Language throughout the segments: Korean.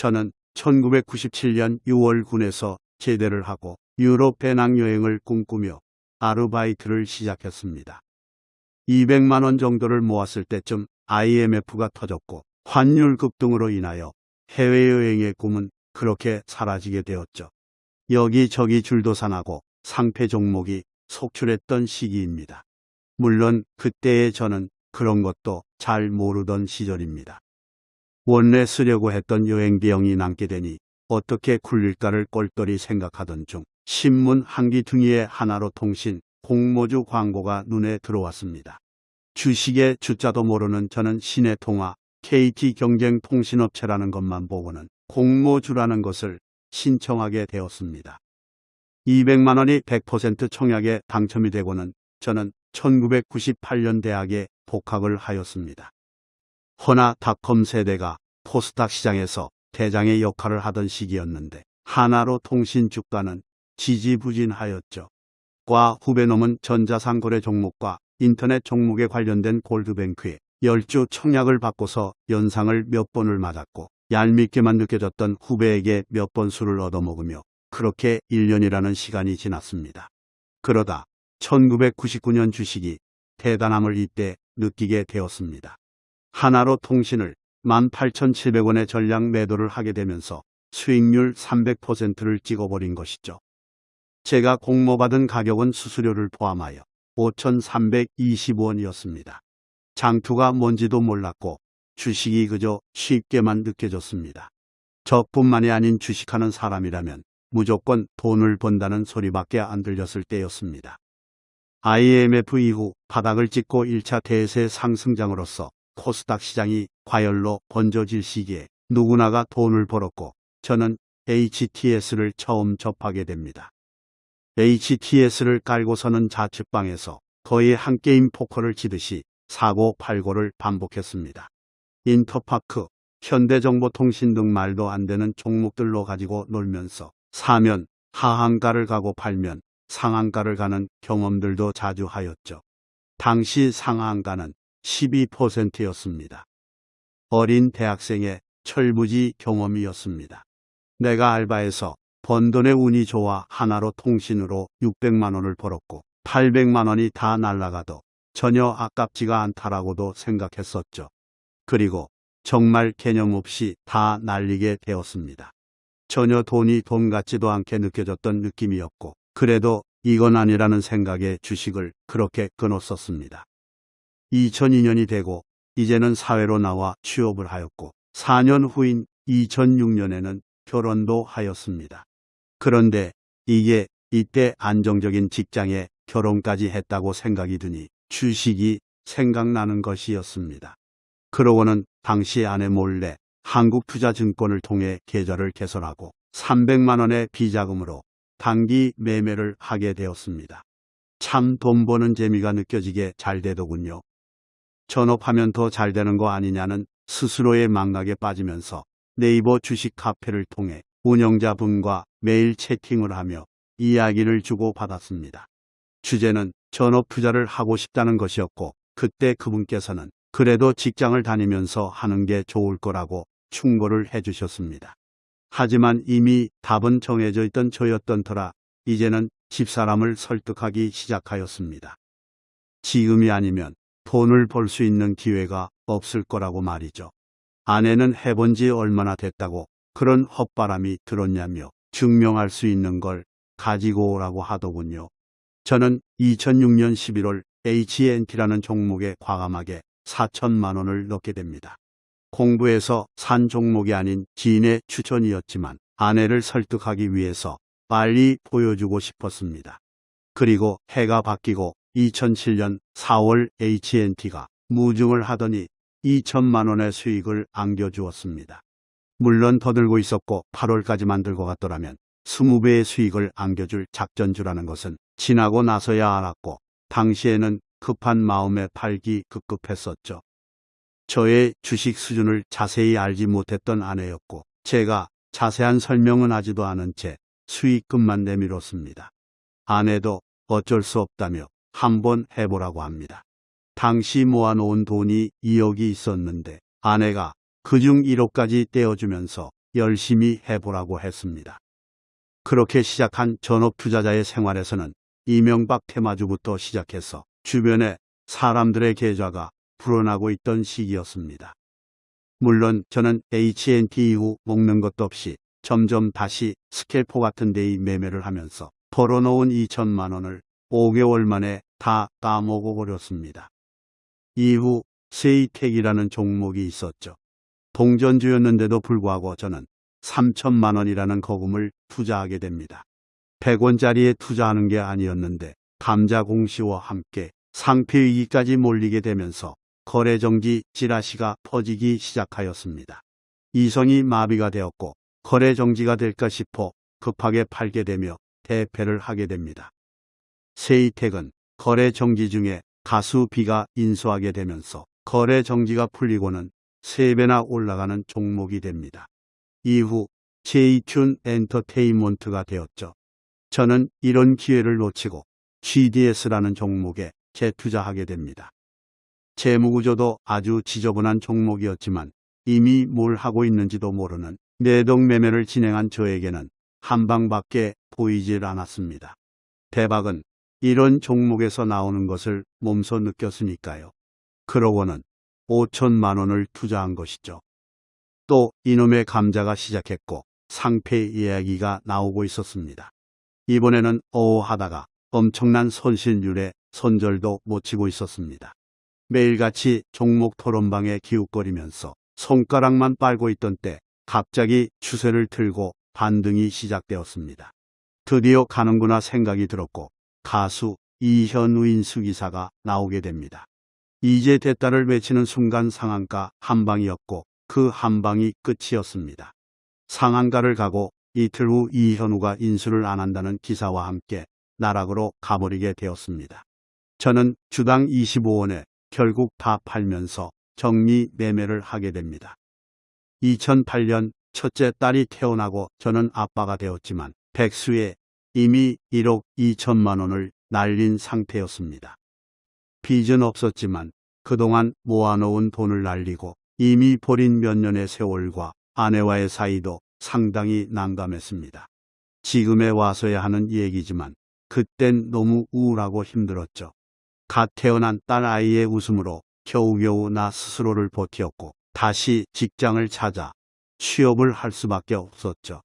저는 1997년 6월 군에서 제대를 하고 유럽 배낭여행을 꿈꾸며 아르바이트를 시작했습니다. 200만 원 정도를 모았을 때쯤 IMF가 터졌고 환율 급등으로 인하여 해외여행의 꿈은 그렇게 사라지게 되었죠. 여기저기 줄도사 나고 상패 종목이 속출했던 시기입니다. 물론 그때의 저는 그런 것도 잘 모르던 시절입니다. 원래 쓰려고 했던 여행 비용이 남게 되니 어떻게 굴릴까를 꼴똘히 생각하던 중 신문 한기 등위의 하나로 통신 공모주 광고가 눈에 들어왔습니다. 주식의 주자도 모르는 저는 시내통화 KT 경쟁 통신업체라는 것만 보고는 공모주라는 것을 신청하게 되었습니다. 200만 원이 100% 청약에 당첨이 되고는 저는 1998년 대학에 복학을 하였습니다. 허나 닷컴 세대가 포스닥 시장에서 대장의 역할을 하던 시기였는데 하나로 통신 주가는 지지부진하였죠. 과 후배놈은 전자상거래 종목과 인터넷 종목에 관련된 골드뱅크에 열주 청약을 받고서 연상을 몇 번을 맞았고 얄밉게만 느껴졌던 후배에게 몇 번 술을 얻어먹으며 그렇게 1년이라는 시간이 지났습니다. 그러다 1999년 주식이 대단함을 이때 느끼게 되었습니다. 하나로 통신을 18,700원의 전량 매도를 하게 되면서 수익률 300%를 찍어버린 것이죠. 제가 공모받은 가격은 수수료를 포함하여 5,320원이었습니다. 장투가 뭔지도 몰랐고 주식이 그저 쉽게만 느껴졌습니다. 저뿐만이 아닌 주식하는 사람이라면 무조건 돈을 번다는 소리밖에 안 들렸을 때였습니다. IMF 이후 바닥을 찍고 1차 대세 상승장으로서 코스닥 시장이 과열로 번져질 시기에 누구나가 돈을 벌었고 저는 HTS를 처음 접하게 됩니다. HTS를 깔고서는 자취방에서 거의 한 게임 포커를 치듯이 사고 팔고를 반복했습니다. 인터파크, 현대정보통신 등 말도 안 되는 종목들로 가지고 놀면서 사면 하한가를 가고 팔면 상한가를 가는 경험들도 자주 하였죠. 당시 상한가는 12%였습니다. 어린 대학생의 철부지 경험이었습니다. 내가 알바해서 번 돈의 운이 좋아 하나로 통신으로 600만 원을 벌었고 800만 원이 다 날라가도 전혀 아깝지가 않다라고도 생각했었죠. 그리고 정말 개념 없이 다 날리게 되었습니다. 전혀 돈이 돈 같지도 않게 느껴졌던 느낌이었고 그래도 이건 아니라는 생각에 주식을 그렇게 끊었었습니다. 2002년이 되고 이제는 사회로 나와 취업을 하였고 4년 후인 2006년에는 결혼도 하였습니다. 그런데 이게 이때 안정적인 직장에 결혼까지 했다고 생각이 드니 주식이 생각나는 것이었습니다. 그러고는 당시 아내 몰래 한국투자증권을 통해 계좌를 개설하고 300만 원의 비자금으로 단기 매매를 하게 되었습니다. 참 돈 버는 재미가 느껴지게 잘 되더군요. 전업하면 더 잘 되는 거 아니냐는 스스로의 망각에 빠지면서 네이버 주식 카페를 통해 운영자분과 매일 채팅을 하며 이야기를 주고받았습니다. 주제는 전업 투자를 하고 싶다는 것이었고 그때 그분께서는 그래도 직장을 다니면서 하는 게 좋을 거라고 충고를 해주셨습니다. 하지만 이미 답은 정해져 있던 저였던 터라 이제는 집사람을 설득하기 시작하였습니다. 지금이 아니면 돈을 벌 수 있는 기회가 없을 거라고 말이죠. 아내는 해본 지 얼마나 됐다고 그런 헛바람이 들었냐며 증명할 수 있는 걸 가지고 오라고 하더군요. 저는 2006년 11월 HNT라는 종목에 과감하게 4천만 원을 넣게 됩니다. 공부해서 산 종목이 아닌 지인의 추천이었지만 아내를 설득하기 위해서 빨리 보여주고 싶었습니다. 그리고 해가 바뀌고 2007년 4월 HNT가 무증을 하더니 2천만 원의 수익을 안겨주었습니다. 물론 더 들고 있었고 8월까지만 들고 갔더라면 20배의 수익을 안겨줄 작전주라는 것은 지나고 나서야 알았고 당시에는 급한 마음에 팔기 급급했었죠. 저의 주식 수준을 자세히 알지 못했던 아내였고 제가 자세한 설명은 하지도 않은 채 수익금만 내밀었습니다. 아내도 어쩔 수 없다며 한번 해보라고 합니다. 당시 모아놓은 돈이 2억이 있었는데 아내가 그중 1억까지 떼어주면서 열심히 해보라고 했습니다. 그렇게 시작한 전업 투자자의 생활에서는 이명박 테마주부터 시작해서 주변에 사람들의 계좌가 불어나고 있던 시기였습니다. 물론 저는 HNT 이후 먹는 것도 없이 점점 다시 scalper 같은 데이 매매를 하면서 벌어놓은 2천만 원을 5개월 만에 다 까먹어 버렸습니다. 이후 세이텍이라는 종목이 있었죠. 동전주였는데도 불구하고 저는 3천만 원이라는 거금을 투자하게 됩니다. 100원짜리에 투자하는 게 아니었는데 감자 공시와 함께 상폐위기까지 몰리게 되면서 거래정지 찌라시가 퍼지기 시작하였습니다. 이성이 마비가 되었고 거래정지가 될까 싶어 급하게 팔게 되며 대패를 하게 됩니다. 세이텍은 거래 정지 중에 가수비가 인수하게 되면서 거래 정지가 풀리고는 3배나 올라가는 종목이 됩니다. 이후 제이튠 엔터테인먼트가 되었죠. 저는 이런 기회를 놓치고 GDS라는 종목에 재투자하게 됩니다. 재무구조도 아주 지저분한 종목이었지만 이미 뭘 하고 있는지도 모르는 내동매매를 진행한 저에게는 한 방밖에 보이질 않았습니다. 대박은 이런 종목에서 나오는 것을 몸소 느꼈으니까요. 그러고는 5천만 원을 투자한 것이죠. 또 이놈의 감자가 시작했고 상패 이야기가 나오고 있었습니다. 이번에는 어하다가 엄청난 손실률에 손절도 못 치고 있었습니다. 매일같이 종목 토론방에 기웃거리면서 손가락만 빨고 있던 때 갑자기 추세를 틀고 반등이 시작되었습니다. 드디어 가는구나 생각이 들었고 가수 이현우 인 수기사가 나오게 됩니다. 이제 됐다를 외치는 순간 상한가 한 방이었고 그 한 방이 끝이었습니다. 상한가를 가고 이틀 후 이현우가 인수를 안 한다는 기사와 함께 나락으로 가버리게 되었습니다. 저는 주당 25원에 결국 다 팔면서 정리 매매를 하게 됩니다. 2008년 첫째 딸이 태어나고 저는 아빠가 되었지만 백수에 이미 1억 2천만 원을 날린 상태였습니다. 빚은 없었지만 그동안 모아놓은 돈을 날리고 이미 버린 몇 년의 세월과 아내와의 사이도 상당히 난감했습니다. 지금에 와서야 하는 얘기지만 그땐 너무 우울하고 힘들었죠. 갓 태어난 딸 아이의 웃음으로 겨우겨우 나 스스로를 버티었고 다시 직장을 찾아 취업을 할 수밖에 없었죠.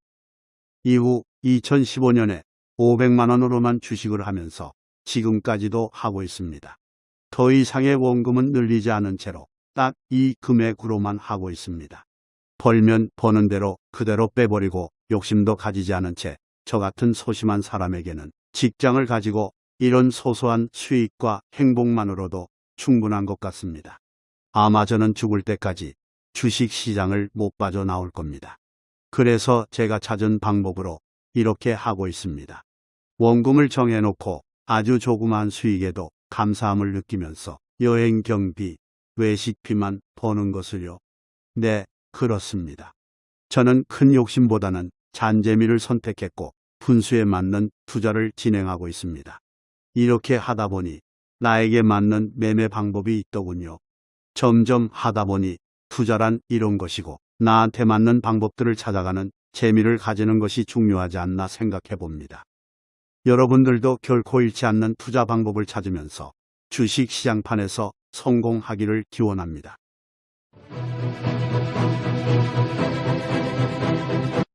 이후 2015년에 500만 원으로만 주식을 하면서 지금까지도 하고 있습니다. 더 이상의 원금은 늘리지 않은 채로 딱 이 금액으로만 하고 있습니다. 벌면 버는 대로 그대로 빼버리고 욕심도 가지지 않은 채 저 같은 소심한 사람에게는 직장을 가지고 이런 소소한 수익과 행복만으로도 충분한 것 같습니다. 아마 저는 죽을 때까지 주식 시장을 못 빠져나올 겁니다. 그래서 제가 찾은 방법으로 이렇게 하고 있습니다. 원금을 정해놓고 아주 조그만 수익에도 감사함을 느끼면서 여행 경비, 외식비만 버는 것을요. 네, 그렇습니다. 저는 큰 욕심보다는 잔재미를 선택했고 분수에 맞는 투자를 진행하고 있습니다. 이렇게 하다 보니 나에게 맞는 매매 방법이 있더군요. 점점 하다 보니 투자란 이런 것이고 나한테 맞는 방법들을 찾아가는 재미를 가지는 것이 중요하지 않나 생각해 봅니다. 여러분들도 결코 잃지 않는 투자 방법을 찾으면서 주식 시장판에서 성공하기를 기원합니다.